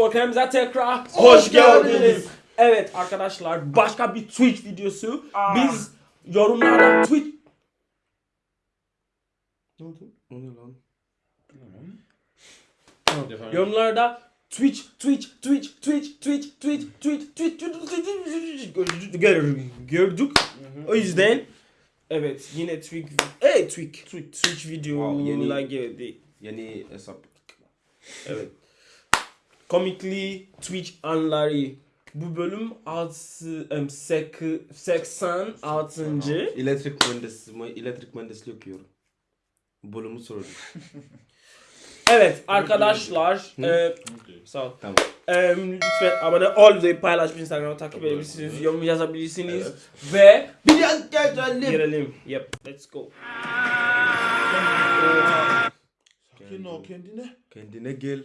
Discord'umuza tekrar hoş geldiniz. Evet arkadaşlar başka bir Twitch videosu. Biz yorumlarda Twitch... Ne oldu? O ne lan? Yorumlarda Twitch, Twitch, Twitch, Twitch, Twitch, Twitch, Twitch, Twitch, Twitch, Twitch gördük. O yüzden evet yine Twitch, hey Twitch, Twitch, Twitch videolar geldi. Yeni hesap. Evet. Comically Twitch anları. Bu bölüm 6 86. Elektrik mühendisi, elektrik mühendisliği okuyorum. Bölümü sordum. Evet arkadaşlar. e, sağ ol. Tamam. E, lütfen abone ol ve paylaş Instagram'a takip edebilirsiniz. Yorum yazabilirsiniz. Ve Biraz geçelim. girelim. Yep. Let's go. Sakin ol kendine. Kendine gel.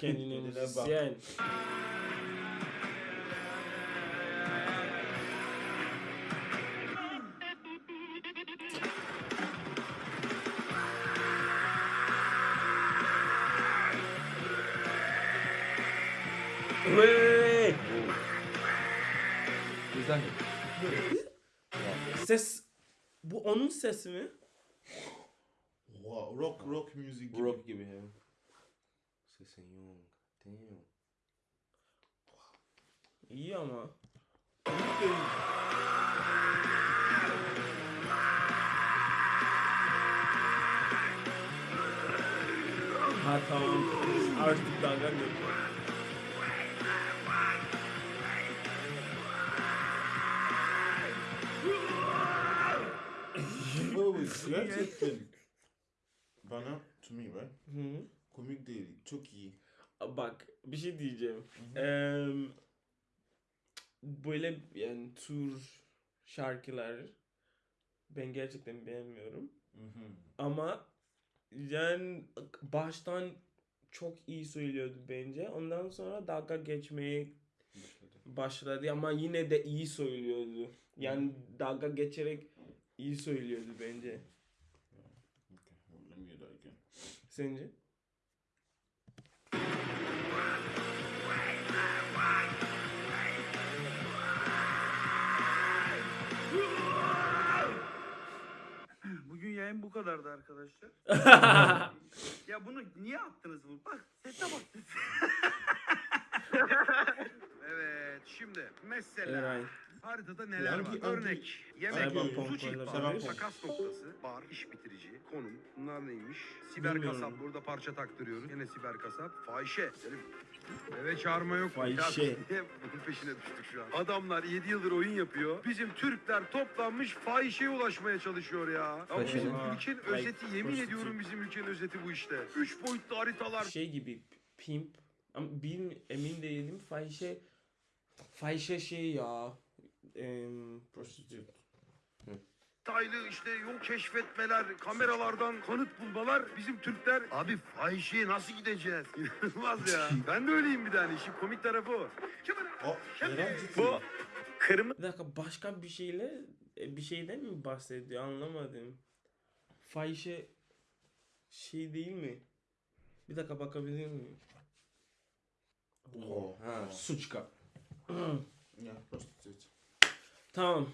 Kendine müzisyen. Güzel. Ses bu onun sesi mi? Rock, rock music. Give rock, me. give me him. Young. Damn. Yeah, man. Hatam artık dalgan yok. Bana, to me right? Hı. Komik değil, çok iyi. Bak bir şey diyeceğim. Eee, böyle yani tür şarkılar ben gerçekten beğenmiyorum. Ama yani baştan çok iyi söylüyordu bence. Ondan sonra dalga geçmeye başladı ama yine de iyi söylüyordu. Yani dalga geçerek iyi söylüyordu bence. Okay, let me hear that again. Sence? Bugün yayın bu kadardı arkadaşlar. ya bunu niye attınız bu? Bak sese bak sese. evet şimdi mesela Eray. Haritada neler var? Örnek yemek, sever misin? takas noktası, bar, iş bitirici, konum. Bunlar neymiş? Siber Bilmiyorum. kasap burada parça taktırıyoruz. Yine siber kasap. Fahişe. Selim. Eve çağırma yok. Fahişe. Bunun peşine düştük şu an? Adamlar 7 yıldır oyun yapıyor. Bizim Türkler toplanmış fahişeye ulaşmaya çalışıyor ya. Fahişe bizim ülkenin özeti yemin prostitute. ediyorum bizim ülkenin özeti bu işte. Üç boyutlu haritalar. şey gibi pimp ama bilmi, emin değilim fahişe fahişe şey ya em, prostitute detaylı işte yol keşfetmeler, kameralardan kanıt bulmalar bizim Türkler. Abi fahişeye nasıl gideceğiz? İnanılmaz ya. ben de öyleyim bir tane. İşin komik tarafı o. Oh, Eren ciddi. Bu kırmızı bir dakika başka bir şeyle e, bir şeyden mi bahsediyor anlamadım fahişe şey değil mi bir dakika bakabilir miyim Oh, Ha, suçka. yeah, prostitute. Tamam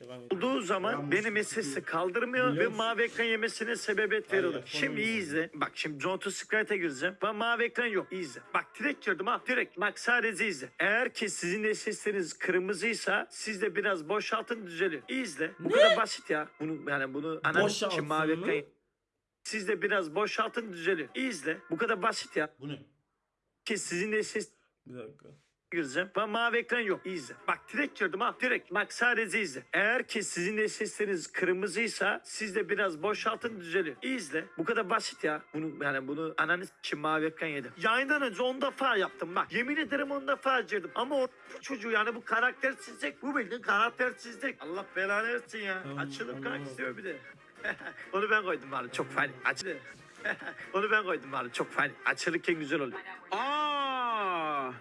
devam et olduğu zaman Yalnız benim sesi kaldırmıyor Biliyor ve musun? mavi ekran yemesine sebebiyet. Hayır, Şimdi iyi izle. Bak şimdi John to Sprite'e gireceğim. Ben mavi ekran yok. İyi izle. Bak direkt girdim ha. Direkt. Bak sadece izle. Eğer ki sizin de sesleriniz kırmızıysa siz de biraz boşaltın düzeliyor. İyi izle. Bu kadar basit ya. Bunu yani bunu anam Boşaltın için mavi mı? ekran siz de biraz boşaltın düzeliyor. İyi izle. Bu kadar basit ya. Bu ne? Ki sizin de ses bir dakika gireceğim. Ben mavi ekran yok. İzle. Bak direkt girdim ha. Direkt. Bak sadece izle. Eğer ki sizin de sesleriniz kırmızıysa siz de biraz boşaltın düzeliyor. İzle. Bu kadar basit ya. Bunu yani bunu ananız için mavi ekran yedim. Yayından önce 10 defa yaptım bak. Yemin ederim 10 defa girdim. Ama o bu çocuğu yani bu karaktersizlik. Bu bildiğin karaktersizlik. Allah belanı versin ya. Açılıp kalk istiyor bir de. Onu ben koydum bari çok fani. Açılır. Onu ben koydum bari çok fani. Açılırken güzel oluyor. Aa!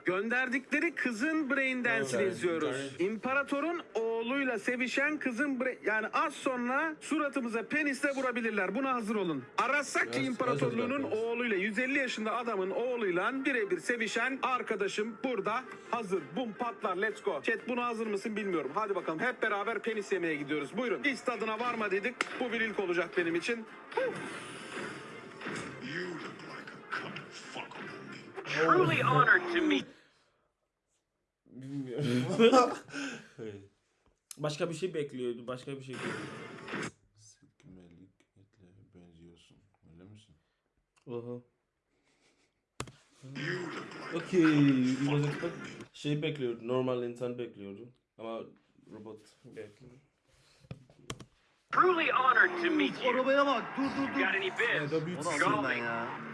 Gönderdikleri kızın brain dance'ini izliyoruz. İmparatorun oğluyla sevişen kızın brain... Yani az sonra suratımıza penisle vurabilirler. Buna hazır olun. Arasaki Yes, İmparatorluğu'nun yes, oğluyla 150 yaşında adamın oğluyla birebir sevişen arkadaşım burada hazır. Bum patlar let's go. Chat buna hazır mısın bilmiyorum. Hadi bakalım hep beraber penis yemeye gidiyoruz. Buyurun. Hiç tadına varma dedik. Bu bir ilk olacak benim için. Truly honored to meet Bilmiyorum. Başka bir şey bekliyordu. Başka bir şey bekliyordu. Sikmelik etle benziyorsun. Öyle misin? Oha. Okey. Şey bekliyordu. Normal insan bekliyordu. Ama robot bekliyor. truly honored to meet you. Arabaya bak dur dur dur. Got any bits? da büyük ya?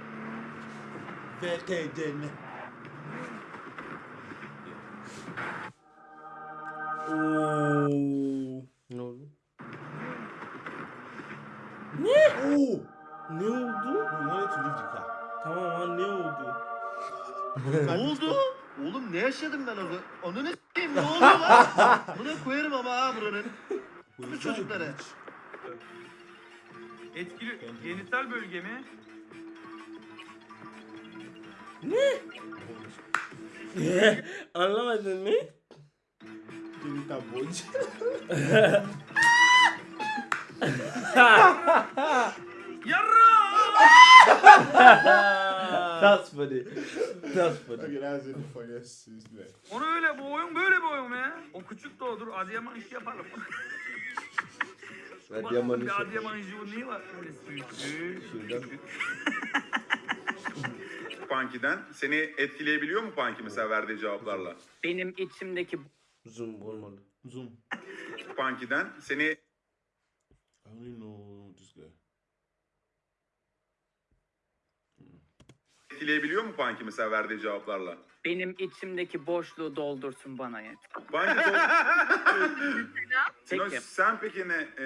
VTDN. Oo. Ne oldu? Oh! Ne oldu? We wanted to leave the car. Tamam ha ne oldu? Ne oldu? Oğlum ne yaşadım ben orada? Onu ne s**eyim ne oluyor lan? Buna koyarım ama ha buranın. Bu çocukları. Etkili genital bölge mi? Anlamadın mı? Genital boy. That's funny. That's funny. Okay, that's funniest since then. Onu öyle bu oyun böyle bir oyun ya. O küçük de odur. Adıyaman işi yapalım. Adıyaman işi. Adıyaman işi niye var? Öyle Punky'den. Seni etkileyebiliyor mu Punky mesela verdiği cevaplarla? Benim içimdeki Zoom olmalı. Zoom. Punky'den seni I only know this guy. etkileyebiliyor mu Punky mesela verdiği cevaplarla? benim içimdeki boşluğu doldursun bana yet. Punky Sinoş, Peki. sen peki ne? E,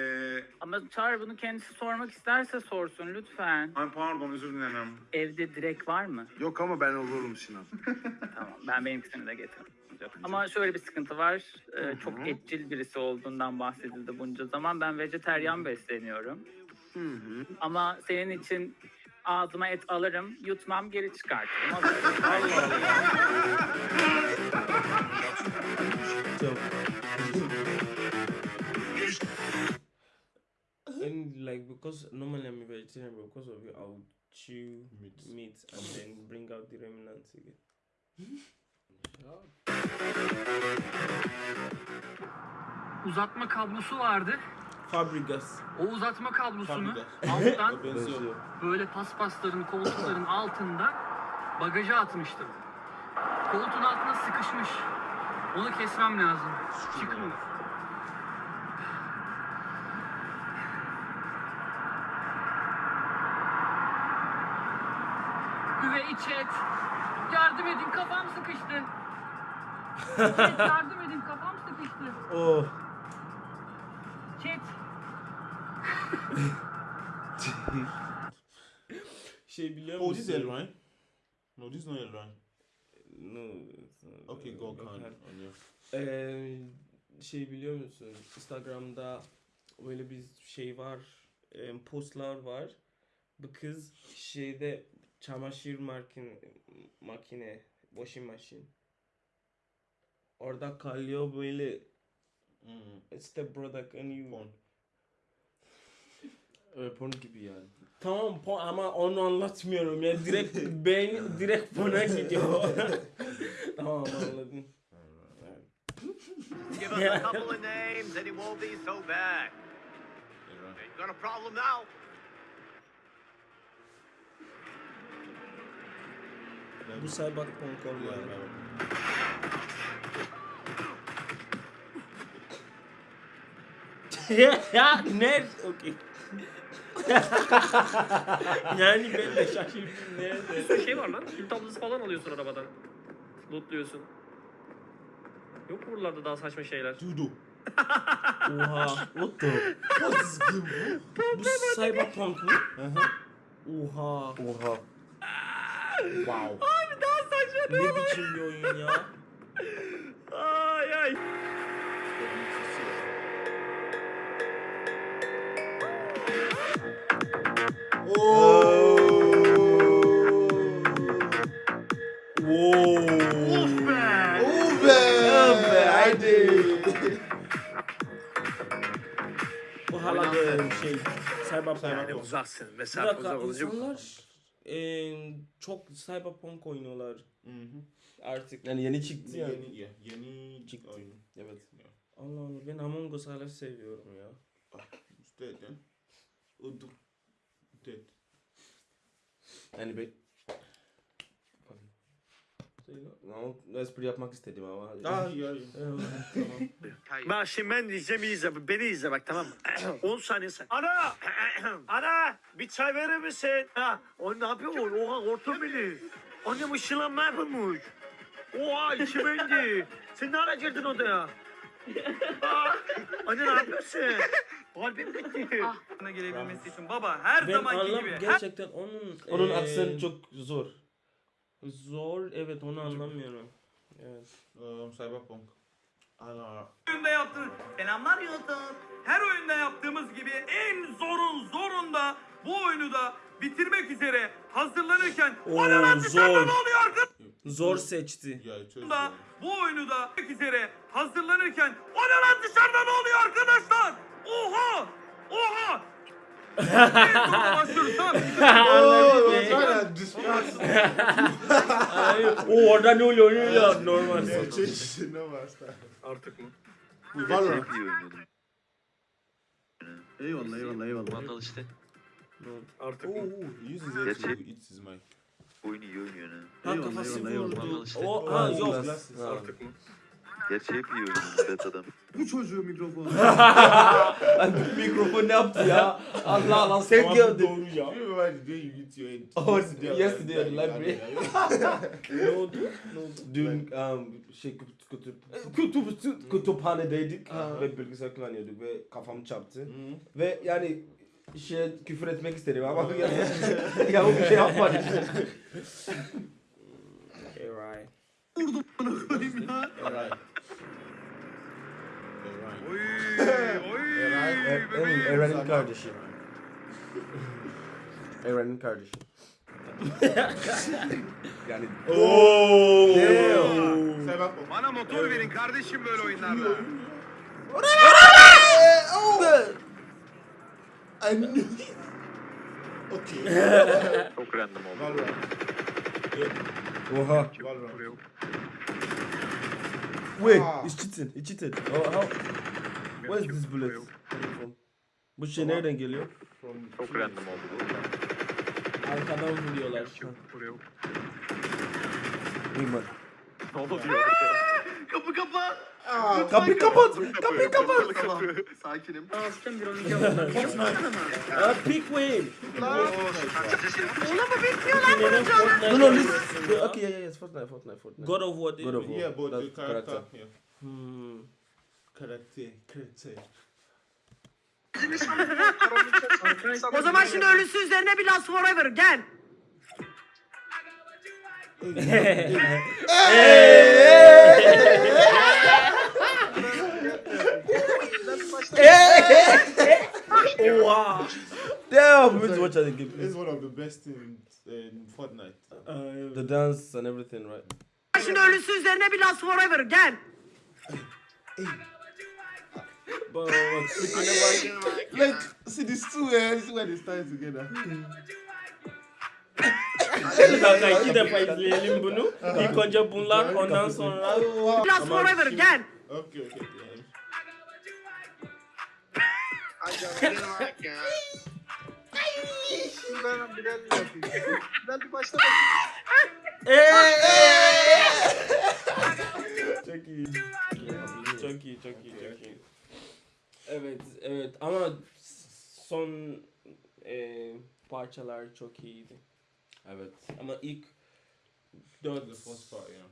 Ama Çağrı bunu kendisi sormak isterse sorsun lütfen. ay pardon özür dilerim. Evde direk var mı? Yok ama ben olurum Sinan. Tamam ben benimkisini de getiririm. Ama şöyle bir sıkıntı var. Ee, çok etçil birisi olduğundan bahsedildi bunca zaman. Ben vejeteryan besleniyorum. Ama senin için ağzıma et alırım, yutmam, geri çıkartırım. Allah And like because normally I'm a vegetarian, but because of you, I would chew Meat. meat, and then bring out the remnants again. Uzatma kablosu vardı. Fabregas. O uzatma kablosunu Fabrika. alttan Benziyor. böyle paspasların, koltukların altında bagaja atmıştım. Koltuğun altına sıkışmış. Onu kesmem lazım. Çıkmıyor. Üvey chat. Yardım edin kafam sıkıştı. Chat yardım edin kafam sıkıştı. Oh. Chat. Şey biliyor this is musun? Elrine. No, this is not Elrine. No. it's not. Okay, go Gökhan. Khan. On your. Ee, şey biliyor musun? Instagram'da böyle bir şey var. postlar var. Bu kız şeyde çamaşır makine, makine washing machine. Orada kalıyor böyle Mm. step brother can you Porn. Evet, porn gibi yani. Tamam po- ama onu anlatmıyorum ya direkt ben direkt buna gidiyor. tamam anladım. Give us a couple of names and it won't be so bad. You got a problem now? Bu olmalı. yeah. ya ne? Okey. yani ben de şaşırdım nerede? şey var lan. Kül tablası falan alıyorsun arabadan. Lootluyorsun. Yok mu buralarda daha saçma şeyler? Judo. Oha. What the? What is game, bro? Bu cyberpunk mu? Oha. Oha. Wow. Abi daha ne biçim bir oyun ya. Ay ay. Of be. Oh be, haydi. Bu hala böyle bir şey. Cyberpunk. Yani uzaksın. Mesafe uzak olunca insanlar eee, çok Cyberpunk oynuyorlar Mhm. artık. Yani yeni çıktı yani. Yeni, ya, yeni Çıktı. oyun. Evet. Allah Allah ben Among Us hala seviyorum ya. It's dead then. Udu. Dead. Yani be... Ama espri yapmak istedim ama. Ah, ya, ya. Tamam. Bak şimdi ben diyeceğim iyi izle. Beni izle bak tamam mı? 10 saniye sen. Ana! Ana! Bir çay verir misin? Ha, o ne yapıyor? Oha korktu beni. Annem ışınlanma yapılmış. Oha içime indi. Sen ne ara girdin odaya? Aa, anne ne yapıyorsun? Kalbim gitti. Bana gelebilmesi için baba her Ben zamanki gibi. gerçekten onun Onun eee, aksenti çok zor. Zor evet onu anlamıyorum. Evet. Um, Cyberpunk. Ana. oyunda yaptığımız selamlar YouTube. Her oyunda yaptığımız gibi en zorun zorunda bu oyunu da bitirmek üzere hazırlanırken Oo, o ne lan dışarıda zor. ne oluyor? Zor seçti. Da bu oyunu da bitirmek üzere hazırlanırken o ne lan dışarıda ne oluyor arkadaşlar? Oha! Oha! O orada ne oluyor ne oluyor normal. Artık mı? Valorant. Eyvallah eyvallah eyvallah. Vandal işte. Artık Oh, mı? he uses it to eat his mic. Oyunu iyi oynuyor ha. Ha kafası vurdu. O ha yok. Artık mı? Hep iyi oynuyor betadan. Bu çocuğu mikrofonu. Mikrofon ne yaptı ya? Allah Allah sen gördün. doğru ya. You remember the day you eat your head? Oh, yesterday at the library. Ne oldu? Ne oldu? Dün um, şey kutup, kutup, kutup, kütüphanedeydik ve bilgisayar kullanıyorduk ve kafam çarptı. Ve yani şey küfür etmek istedim ama ya, ya o bir şey yapmadı. Alright. Bunu koyayım ya. Alright. Oy oy. Er- Emin, Eren'in kardeşi. Eren'in kardeşi. yani Oo. Cyberpunk. Bana motor verin kardeşim böyle oyunlarda. I knew it. Okay. Çok random oldu. Oha. Valorant. Wait, it's cheating. It's cheating. Oh, how? Where is this bullet? Bu şey nereden geliyor? Çok random oldu bu. Arkadan vuruyorlar. İman. Ne oluyor? Kapı kapa. Ah, Kapıyı kapat. Kapıyı kapat. Tamam. Sakinim. Alıştım bir oynayacağım. Ah, pick win. Oğlum bu bitmiyor lan bunun canı. No, no, listen. Okay, yeah, yeah, yes, Fortnite, Fortnite, Fortnite. God of War God of? War. Yeah, but the That's character. character. Yeah. Hmm. O zaman şimdi ölüsü üzerine bir Last Forever gel. Oha. Damn, we need to watch that again, It's one of the best in, in Fortnite. Ay, The dance and everything, right? Şimdi ölüsü üzerine bir Last Forever gel. bak, bak, tipine bak. Like, see these two, uh, this is where they stand together. Hmm. Bir dakika iki defa izleyelim bunu. İlk önce bunlar ondan sonra. Last Forever gel. Okay, okay. Yeah. Ben bir başta Çok iyi. Çok iyi, çok iyi, çok iyi. Evet, evet ama son e, parçalar çok iyiydi. Evet. Ama ilk The dört first part, yeah.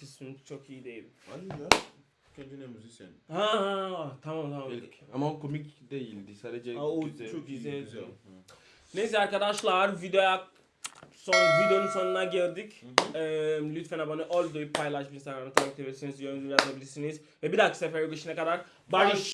kısım çok iyi değil. I knew that. Kendine musician. Ha, ha, ha tamam tamam. İlk. Ama o komik değildi. Sadece Ha, o güzel. çok güzel. güzel. Neyse arkadaşlar videoya son videonun sonuna geldik. Ee, lütfen abone ol, paylaş, Instagram'da takip edebilirsiniz, yorum yazabilirsiniz. Ve bir dahaki sefere görüşene kadar barış.